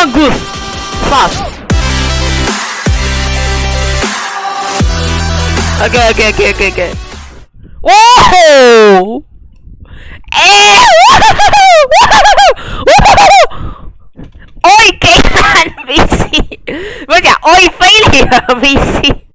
Among Us. Fast. Okay, okay, okay, okay, okay. Whoa! Eh! Oi, kailan, VC? Ba't oi, failure, VC.